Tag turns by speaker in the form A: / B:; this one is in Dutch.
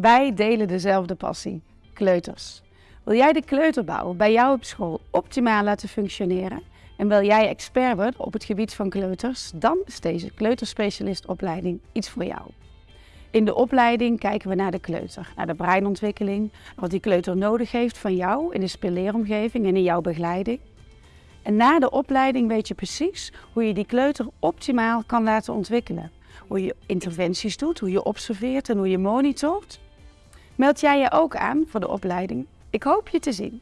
A: Wij delen dezelfde passie, kleuters. Wil jij de kleuterbouw bij jou op school optimaal laten functioneren? En wil jij expert worden op het gebied van kleuters? Dan is deze kleuterspecialistopleiding iets voor jou. In de opleiding kijken we naar de kleuter, naar de breinontwikkeling, wat die kleuter nodig heeft van jou in de speelleeromgeving en in jouw begeleiding. En na de opleiding weet je precies hoe je die kleuter optimaal kan laten ontwikkelen. Hoe je interventies doet, hoe je observeert en hoe je monitort. Meld jij je ook aan voor de opleiding? Ik hoop je te zien.